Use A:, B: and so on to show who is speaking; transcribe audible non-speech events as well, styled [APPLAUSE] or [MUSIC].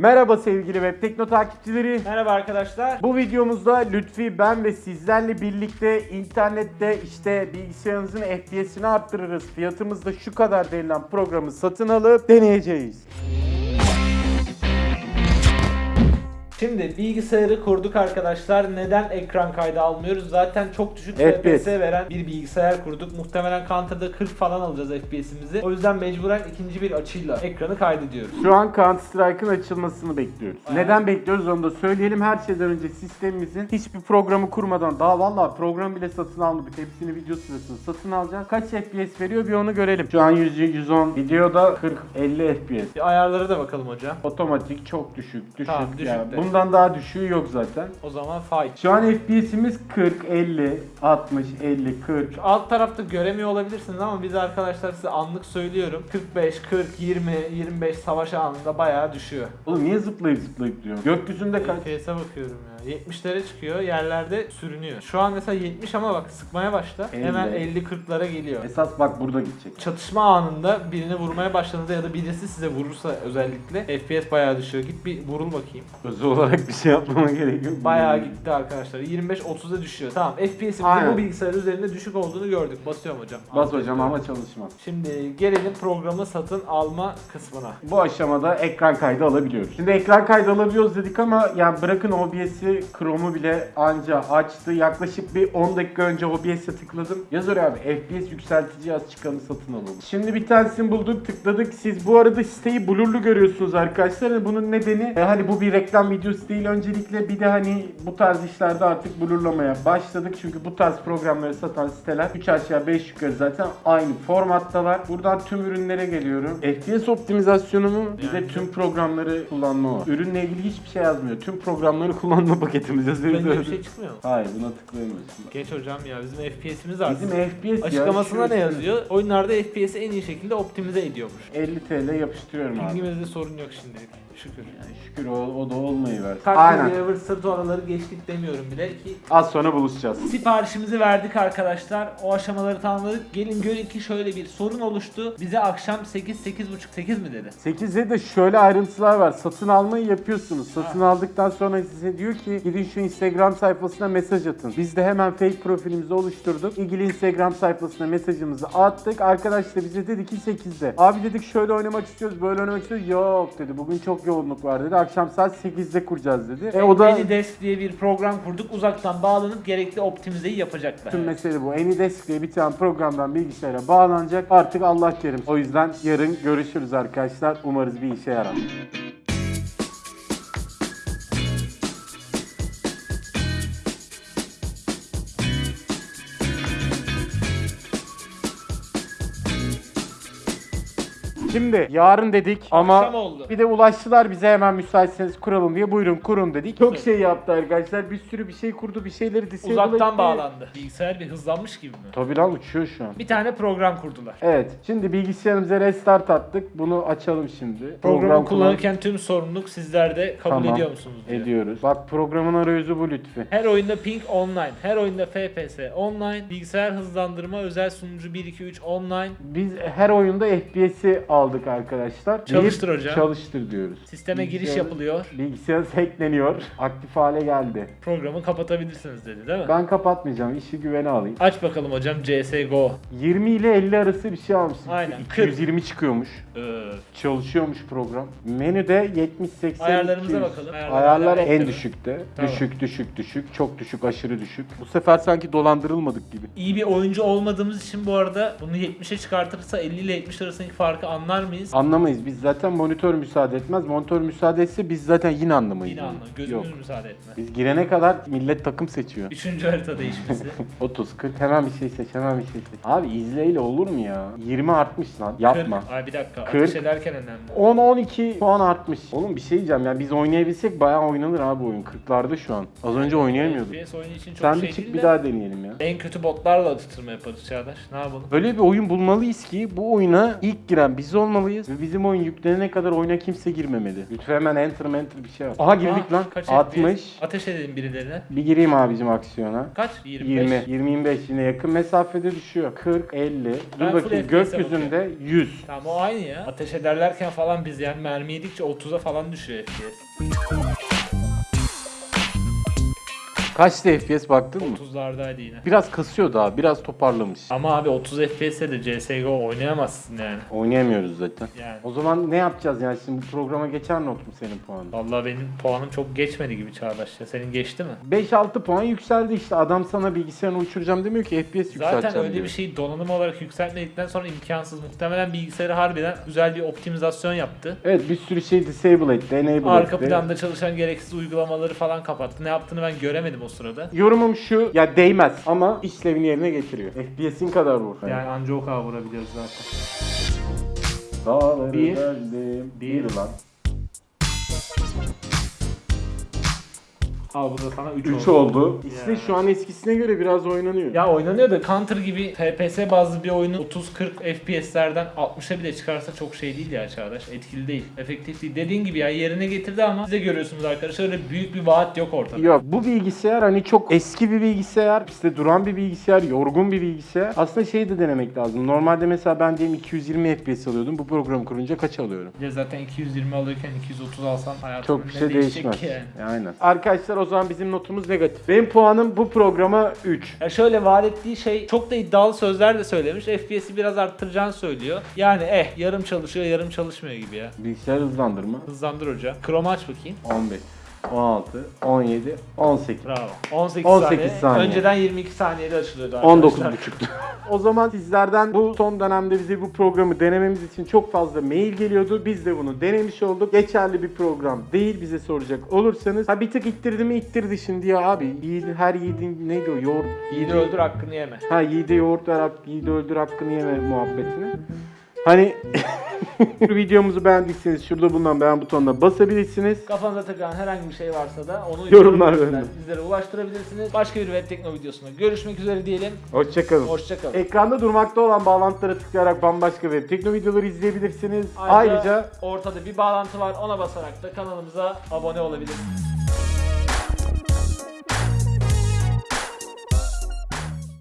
A: Merhaba sevgili web tekno takipçileri.
B: Merhaba arkadaşlar.
A: Bu videomuzda Lütfi, ben ve sizlerle birlikte internette işte bilgisayarınızın FPS'ini arttırırız. Fiyatımız da şu kadar denilen programı satın alıp deneyeceğiz.
B: Şimdi bilgisayarı kurduk arkadaşlar. Neden ekran kaydı almıyoruz? Zaten çok düşük
A: FPS.
B: FPS veren bir bilgisayar kurduk. Muhtemelen Counter'da 40 falan alacağız FPS'imizi. O yüzden mecburen ikinci bir açıyla ekranı kaydediyoruz.
A: Şu an Counter Strike'ın açılmasını bekliyoruz.
B: Aynen.
A: Neden bekliyoruz onu da söyleyelim. Her şeyden önce sistemimizin hiçbir programı kurmadan daha vallahi program bile satın almadık. Hepsini video sırasında satın alacağız. Kaç FPS veriyor bir onu görelim. Şu an 100 110 videoda 40-50 FPS.
B: Bir ayarlara da bakalım hocam.
A: Otomatik çok düşük, düşük.
B: Tamam, düşük
A: Yani. Bundan daha düşüğü yok zaten.
B: O zaman fight.
A: Şu an FPS'imiz 40, 50, 60, 50, 40.
B: Şu alt tarafta göremiyor olabilirsiniz ama biz arkadaşlar size anlık söylüyorum. 45, 40, 20, 25 savaş anında bayağı düşüyor.
A: Oğlum niye zıplayıp zıplayıp diyor? Gökyüzünde kaç?
B: FPS'e bakıyorum ya. 70'lere çıkıyor, yerlerde sürünüyor. Şu an mesela 70 ama bak sıkmaya başla.
A: 50.
B: Hemen 50-40'lara geliyor.
A: Esas bak burada gidecek.
B: Çatışma anında birini vurmaya başladığında ya da birisi size vurursa özellikle FPS bayağı düşüyor. Git bir vurul bakayım.
A: Özel olarak bir şey yapmama gerek yok.
B: Bayağı gitti arkadaşlar. 25-30'a düşüyor. Tamam
A: Aynen.
B: bu bilgisayar üzerinde düşük olduğunu gördük. Basıyorum hocam.
A: Bas hocam ama çalışmaz.
B: Şimdi gelelim programı satın alma kısmına.
A: Bu aşamada ekran kaydı alabiliyoruz. Şimdi ekran kaydı alabiliyoruz dedik ama yani bırakın OBS'i Chrome'u bile anca açtı. Yaklaşık bir 10 dakika önce OBS'e tıkladım. Yaz oraya abi FPS yükseltici yaz çıkanı satın alalım. Şimdi bir tanesini bulduk tıkladık. Siz bu arada siteyi blurlu görüyorsunuz arkadaşlar. Yani Bunun nedeni e, hani bu bir reklam videosu değil öncelikle bir de hani bu tarz işlerde artık blurlamaya başladık. Çünkü bu tarz programları satan siteler 3 aşağı 5 yukarı zaten aynı formattalar. Buradan tüm ürünlere geliyorum. FPS optimizasyonu mu? Bir de tüm programları kullanma o. Ürünle ilgili hiçbir şey yazmıyor. Tüm programları kullanma paketimiz yazıyor.
B: Bence bir şey çıkmıyor mu?
A: Hayır buna tıklayamıyorsun.
B: Geç hocam ya bizim FPS'imiz artsın.
A: Bizim FPS ya.
B: Açıklamasında
A: şu-
B: ne yazıyor? Oyunlarda FPS'i en iyi şekilde optimize ediyormuş.
A: 50 TL yapıştırıyorum abi.
B: Bilgimizde sorun yok şimdilik. Şükür.
A: Şükür o, o da olmayı ver. Aynen.
B: River sırt oraları geçtik demiyorum bile ki
A: Az sonra buluşacağız.
B: Siparişimizi verdik arkadaşlar. O aşamaları tamamladık. Gelin görün ki şöyle bir sorun oluştu. Bize akşam 8 8.30 8 mi dedi?
A: 8'de de şöyle ayrıntılar var. Satın almayı yapıyorsunuz. Satın aldıktan sonra size diyor ki gidin şu Instagram sayfasına mesaj atın. Biz de hemen fake profilimizi oluşturduk. İlgili Instagram sayfasına mesajımızı attık. Arkadaş da bize dedi ki 8'de. Abi dedik şöyle oynamak istiyoruz, böyle oynamak istiyoruz. Yok dedi. Bugün çok yoğunluk var dedi. Akşam saat 8'de kuracağız dedi. E o da
B: AnyDesk diye bir program kurduk. Uzaktan bağlanıp gerekli optimizeyi yapacaklar.
A: Tüm mesele bu. AnyDesk diye bir tane programdan bilgisayara bağlanacak. Artık Allah kerim. O yüzden yarın görüşürüz arkadaşlar. Umarız bir işe yarar. Şimdi yarın dedik ama
B: Akşam oldu.
A: bir de ulaştılar bize hemen müsaitseniz kuralım diye buyurun kurun dedik. Çok şey yaptı arkadaşlar. Bir sürü bir şey kurdu. Bir şeyleri disable
B: Uzaktan
A: etti.
B: bağlandı. Bilgisayar bir hızlanmış gibi mi?
A: Tabii lan uçuyor şu an.
B: Bir tane program kurdular.
A: Evet. Şimdi bilgisayarımıza restart attık. Bunu açalım şimdi.
B: Programı
A: kullan-
B: kullanırken tüm sorumluluk sizlerde kabul
A: Tamam.
B: ediyor musunuz diyor.
A: ediyoruz. Bak programın arayüzü bu lütfi.
B: Her oyunda ping online, her oyunda FPS online, bilgisayar hızlandırma, özel sunucu 1 2 3 online.
A: Biz her oyunda FPS'i aldık arkadaşlar.
B: Çalıştır hocam.
A: Çalıştır diyoruz.
B: Sisteme giriş yapılıyor.
A: Bilgisayar hackleniyor. Aktif hale geldi.
B: Programı kapatabilirsiniz dedi değil mi?
A: Ben kapatmayacağım. işi güvene alayım.
B: Aç bakalım hocam CSGO.
A: 20 ile 50 arası bir şey almışsın.
B: Aynen,
A: 220 çıkıyormuş. Çalışıyormuş program. Menüde 70 80
B: Ayarlarımıza
A: 200.
B: bakalım. Ayarlar
A: Ayarlar en
B: mi?
A: düşükte.
B: Tamam.
A: Düşük düşük düşük. Çok düşük aşırı düşük. Bu sefer sanki dolandırılmadık gibi.
B: İyi bir oyuncu olmadığımız için bu arada bunu 70'e çıkartırsa 50 ile 70 arasındaki farkı anlar mıyız?
A: Anlamayız. Biz zaten monitör müsaade etmez. Monitör müsaade etse biz zaten yine anlamayız.
B: Yine anla.
A: Yok.
B: Gözümüz müsaade etmez.
A: Biz girene kadar millet takım seçiyor.
B: Üçüncü harita değişmesi. [LAUGHS]
A: 30 40 hemen bir şey seç hemen bir şey seç. Abi izleyle olur mu ya? 20 artmış lan. Yapma.
B: 40. Ay bir dakika.
A: 40.
B: Ateş ederken önemli.
A: 10 12 puan artmış. Oğlum bir şey diyeceğim ya biz oynayabilsek bayağı oynanır abi oyun. 40'larda şu an. Az önce oynayamıyorduk.
B: FPS oyunu için çok
A: Sen
B: şey
A: bir çık bir
B: de
A: daha deneyelim ya.
B: En kötü botlarla atıştırma yaparız Çağdaş. Ne yapalım?
A: Öyle bir oyun bulmalıyız ki bu oyuna ilk giren biz olmalıyız ve bizim oyun yüklenene kadar oyuna kimse girmemeli. Lütfen hemen enter enter bir şey yap. Aha girdik
B: Aa,
A: lan.
B: kaç
A: 60.
B: FPS? Ateş edelim birilerine.
A: Bir gireyim abicim aksiyona.
B: Kaç? 25.
A: 20, 20 25 yine yakın mesafede düşüyor. 40, 50. Dur
B: Ben full
A: bakayım
B: FPS'e
A: gökyüzünde 100.
B: Tamam o aynı ya. Ateş ederlerken falan biz yani mermi yedikçe 30'a falan düşüyor FPS.
A: Kaçtı FPS baktın mı?
B: 30'lardaydı yine.
A: Biraz kasıyor daha, biraz toparlamış.
B: Ama abi 30 FPS'e de CSGO oynayamazsın yani.
A: Oynayamıyoruz zaten.
B: Yani.
A: O zaman ne yapacağız yani şimdi bu programa geçer not mu senin puanın?
B: Vallahi benim puanım çok geçmedi gibi Çağdaş ya. Senin geçti mi?
A: 5-6 puan yükseldi işte adam sana bilgisayarını uçuracağım demiyor ki FPS yükselteceğim
B: Zaten öyle
A: diyor.
B: bir şey donanım olarak yükseltmedikten sonra imkansız. Muhtemelen bilgisayarı harbiden güzel bir optimizasyon yaptı.
A: Evet bir sürü şey disable etti, enable
B: Arka
A: etti.
B: planda çalışan gereksiz uygulamaları falan kapattı. Ne yaptığını ben göremedim o sırada.
A: Yorumum şu, ya değmez ama işlevini yerine getiriyor. FPS'in kadar vur.
B: Yani anca o kadar vurabiliyoruz zaten.
A: Dağları
B: Bir.
A: deldim.
B: Bir.
A: Bir lan.
B: Al bu da sana 3
A: 3
B: oldu.
A: oldu. İşte
B: Ya.
A: şu an eskisine göre biraz oynanıyor.
B: Ya oynanıyor da Counter gibi FPS bazlı bir oyunu 30-40 FPS'lerden 60'a bile çıkarsa çok şey değil ya Çağdaş. Etkili değil. Efektif değil. Dediğin gibi ya yerine getirdi ama siz de görüyorsunuz arkadaşlar öyle büyük bir vaat yok ortada.
A: Yok bu bilgisayar hani çok eski bir bilgisayar, işte duran bir bilgisayar, yorgun bir bilgisayar. Aslında şey de denemek lazım. Normalde mesela ben diyelim 220 FPS alıyordum. Bu programı kurunca kaç alıyorum?
B: Ya zaten 220 alırken 230 alsan hayatın
A: Çok bir
B: ne
A: şey
B: değişecek
A: değişmez.
B: ki yani.
A: Aynen. Arkadaşlar o zaman bizim notumuz negatif. Benim puanım bu programa 3.
B: Ya şöyle vaat ettiği şey çok da iddialı sözler de söylemiş. FPS'i biraz arttıracağını söylüyor. Yani eh yarım çalışıyor yarım çalışmıyor gibi ya.
A: Bilgisayar hızlandırma
B: Hızlandır hoca. Chrome aç bakayım.
A: 15, 16, 17, 18.
B: Bravo. 18,
A: 18
B: saniye.
A: saniye.
B: Önceden 22 saniyede açılıyordu arkadaşlar.
A: 19 buçuktu. [LAUGHS] o zaman sizlerden bu son dönemde bize bu programı denememiz için çok fazla mail geliyordu. Biz de bunu denemiş olduk. Geçerli bir program değil bize soracak olursanız. Ha bir tık ittirdi mi ittirdi şimdi ya abi. Yiğidin, her yiğidin neydi o yoğurt?
B: Yiğidi öldür hakkını yeme.
A: Ha yiğide yoğurt ver, yiğide öldür hakkını yeme muhabbetini. Hani [LAUGHS] videomuzu beğendiyseniz şurada bulunan beğen butonuna basabilirsiniz.
B: Kafanıza takılan herhangi bir şey varsa da onu
A: Yorumlar bölümünde.
B: bizlere ulaştırabilirsiniz. Başka bir web tekno videosunda görüşmek üzere diyelim.
A: Hoşçakalın.
B: Hoşçakalın.
A: Ekranda durmakta olan bağlantılara tıklayarak bambaşka web tekno videoları izleyebilirsiniz. Ayrıca
B: ortada bir bağlantı var. Ona basarak da kanalımıza abone olabilirsiniz.